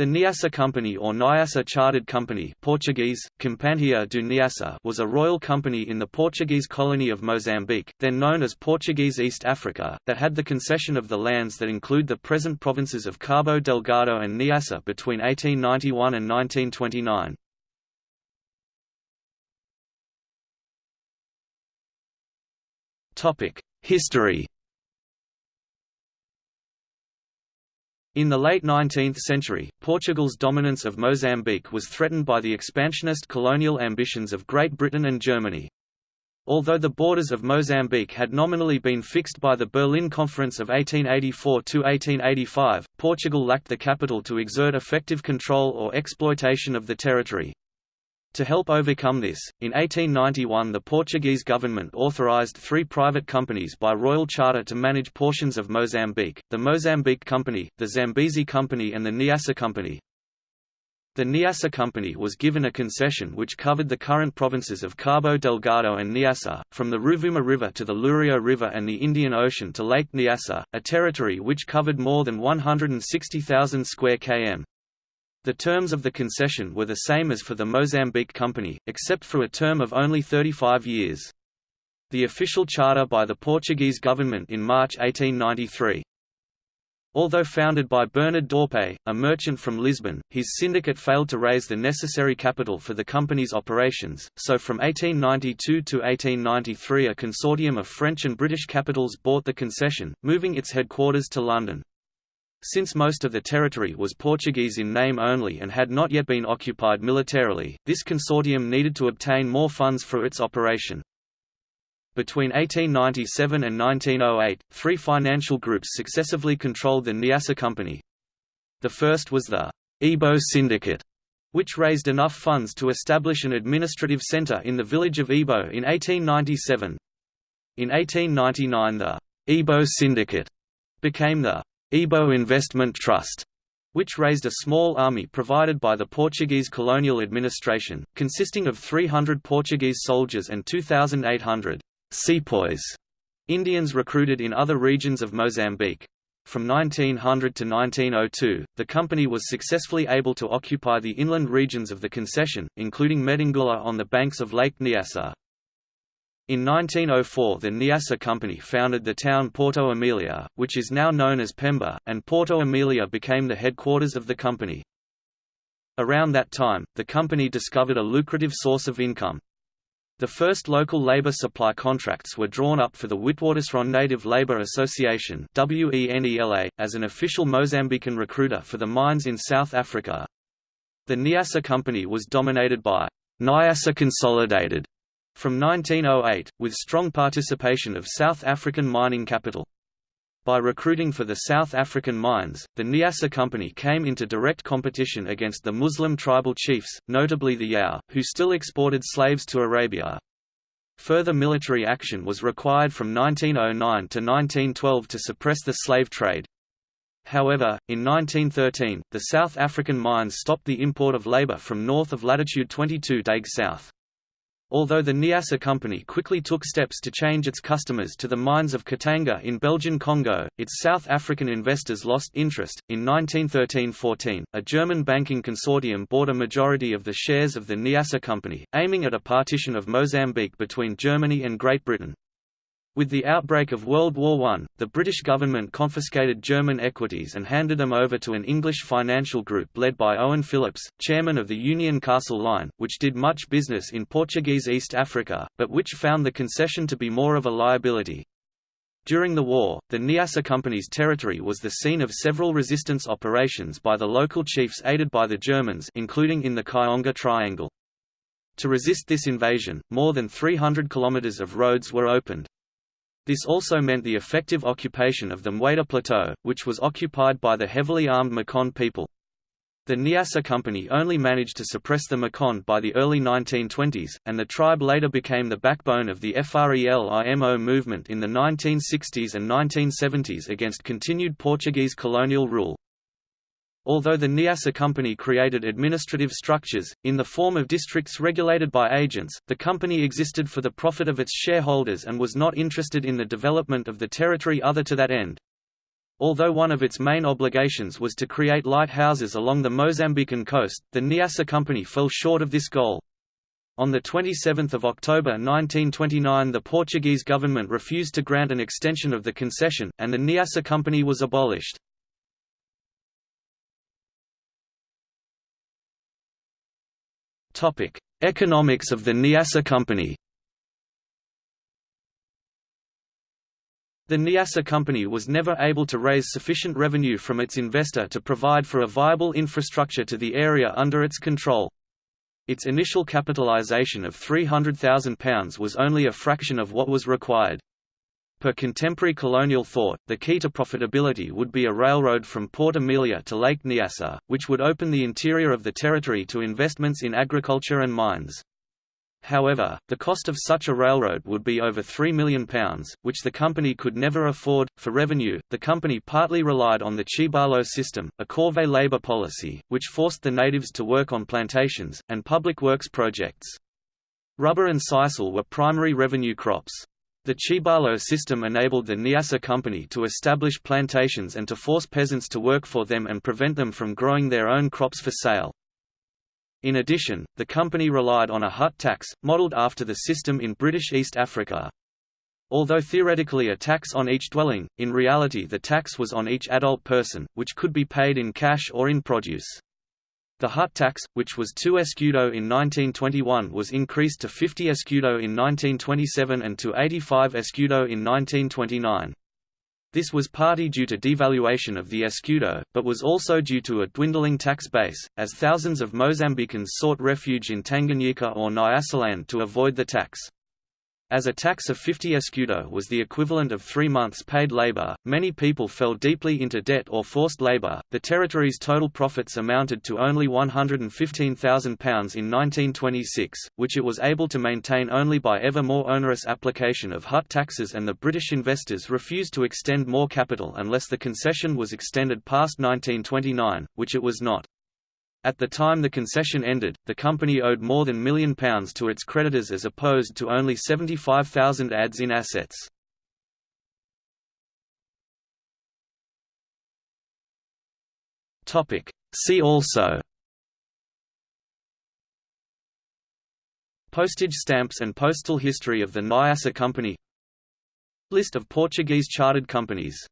The Niassa Company or Nyassa Chartered Company Portuguese, Companhia do Niassa was a royal company in the Portuguese colony of Mozambique, then known as Portuguese East Africa, that had the concession of the lands that include the present provinces of Cabo Delgado and Niassa between 1891 and 1929. History In the late 19th century, Portugal's dominance of Mozambique was threatened by the expansionist colonial ambitions of Great Britain and Germany. Although the borders of Mozambique had nominally been fixed by the Berlin Conference of 1884–1885, Portugal lacked the capital to exert effective control or exploitation of the territory. To help overcome this, in 1891 the Portuguese government authorized three private companies by royal charter to manage portions of Mozambique, the Mozambique Company, the Zambezi Company and the Niassa Company. The Niassa Company was given a concession which covered the current provinces of Cabo Delgado and Niassa, from the Ruvuma River to the Lurio River and the Indian Ocean to Lake Nyassa, a territory which covered more than 160,000 square km. The terms of the concession were the same as for the Mozambique Company, except for a term of only 35 years. The official charter by the Portuguese government in March 1893. Although founded by Bernard Dorpé, a merchant from Lisbon, his syndicate failed to raise the necessary capital for the company's operations, so from 1892 to 1893 a consortium of French and British capitals bought the concession, moving its headquarters to London. Since most of the territory was Portuguese in name only and had not yet been occupied militarily, this consortium needed to obtain more funds for its operation. Between 1897 and 1908, three financial groups successively controlled the Nyassa Company. The first was the Ebo Syndicate, which raised enough funds to establish an administrative centre in the village of Ebo in 1897. In 1899 the Ebo Syndicate became the Ebo Investment Trust, which raised a small army provided by the Portuguese colonial administration, consisting of 300 Portuguese soldiers and 2,800 sepoys, Indians recruited in other regions of Mozambique. From 1900 to 1902, the company was successfully able to occupy the inland regions of the concession, including Metangula on the banks of Lake Nyassa. In 1904 the Nyassa Company founded the town Porto Emília, which is now known as Pemba, and Porto Emília became the headquarters of the company. Around that time, the company discovered a lucrative source of income. The first local labor supply contracts were drawn up for the Witwatersrand Native Labor Association as an official Mozambican recruiter for the mines in South Africa. The Nyassa Company was dominated by Nyassa Consolidated from 1908, with strong participation of South African mining capital. By recruiting for the South African mines, the Nyassa Company came into direct competition against the Muslim tribal chiefs, notably the Yao, who still exported slaves to Arabia. Further military action was required from 1909 to 1912 to suppress the slave trade. However, in 1913, the South African mines stopped the import of labor from north of latitude 22 deg south. Although the Nyassa Company quickly took steps to change its customers to the mines of Katanga in Belgian Congo, its South African investors lost interest. In 1913–14, a German banking consortium bought a majority of the shares of the Nyassa Company, aiming at a partition of Mozambique between Germany and Great Britain. With the outbreak of World War I, the British government confiscated German equities and handed them over to an English financial group led by Owen Phillips, chairman of the Union Castle Line, which did much business in Portuguese East Africa, but which found the concession to be more of a liability. During the war, the Nyassa Company's territory was the scene of several resistance operations by the local chiefs aided by the Germans including in the Kionga Triangle. To resist this invasion, more than 300 kilometers of roads were opened. This also meant the effective occupation of the Mueda Plateau, which was occupied by the heavily armed Makon people. The Nyassa Company only managed to suppress the Makon by the early 1920s, and the tribe later became the backbone of the FRELIMO movement in the 1960s and 1970s against continued Portuguese colonial rule. Although the Nyassa Company created administrative structures, in the form of districts regulated by agents, the company existed for the profit of its shareholders and was not interested in the development of the territory other to that end. Although one of its main obligations was to create lighthouses along the Mozambican coast, the Niassa Company fell short of this goal. On 27 October 1929 the Portuguese government refused to grant an extension of the concession, and the Niassa Company was abolished. Economics of the Niassa Company The Niassa Company was never able to raise sufficient revenue from its investor to provide for a viable infrastructure to the area under its control. Its initial capitalisation of £300,000 was only a fraction of what was required. Per contemporary colonial thought, the key to profitability would be a railroad from Port Emilia to Lake Nyassa, which would open the interior of the territory to investments in agriculture and mines. However, the cost of such a railroad would be over £3 million, which the company could never afford. For revenue, the company partly relied on the Chibalo system, a corvée labor policy, which forced the natives to work on plantations, and public works projects. Rubber and sisal were primary revenue crops. The Chibalo system enabled the Niassa Company to establish plantations and to force peasants to work for them and prevent them from growing their own crops for sale. In addition, the company relied on a hut tax, modelled after the system in British East Africa. Although theoretically a tax on each dwelling, in reality the tax was on each adult person, which could be paid in cash or in produce. The hut tax, which was 2 escudo in 1921 was increased to 50 escudo in 1927 and to 85 escudo in 1929. This was partly due to devaluation of the escudo, but was also due to a dwindling tax base, as thousands of Mozambicans sought refuge in Tanganyika or Nyasaland to avoid the tax. As a tax of 50 escudo was the equivalent of three months' paid labor, many people fell deeply into debt or forced labor. The territory's total profits amounted to only £115,000 in 1926, which it was able to maintain only by ever more onerous application of hut taxes, and the British investors refused to extend more capital unless the concession was extended past 1929, which it was not. At the time the concession ended, the company owed more than million pounds to its creditors as opposed to only 75,000 ads in assets. See also Postage stamps and postal history of the Nyassa Company List of Portuguese chartered companies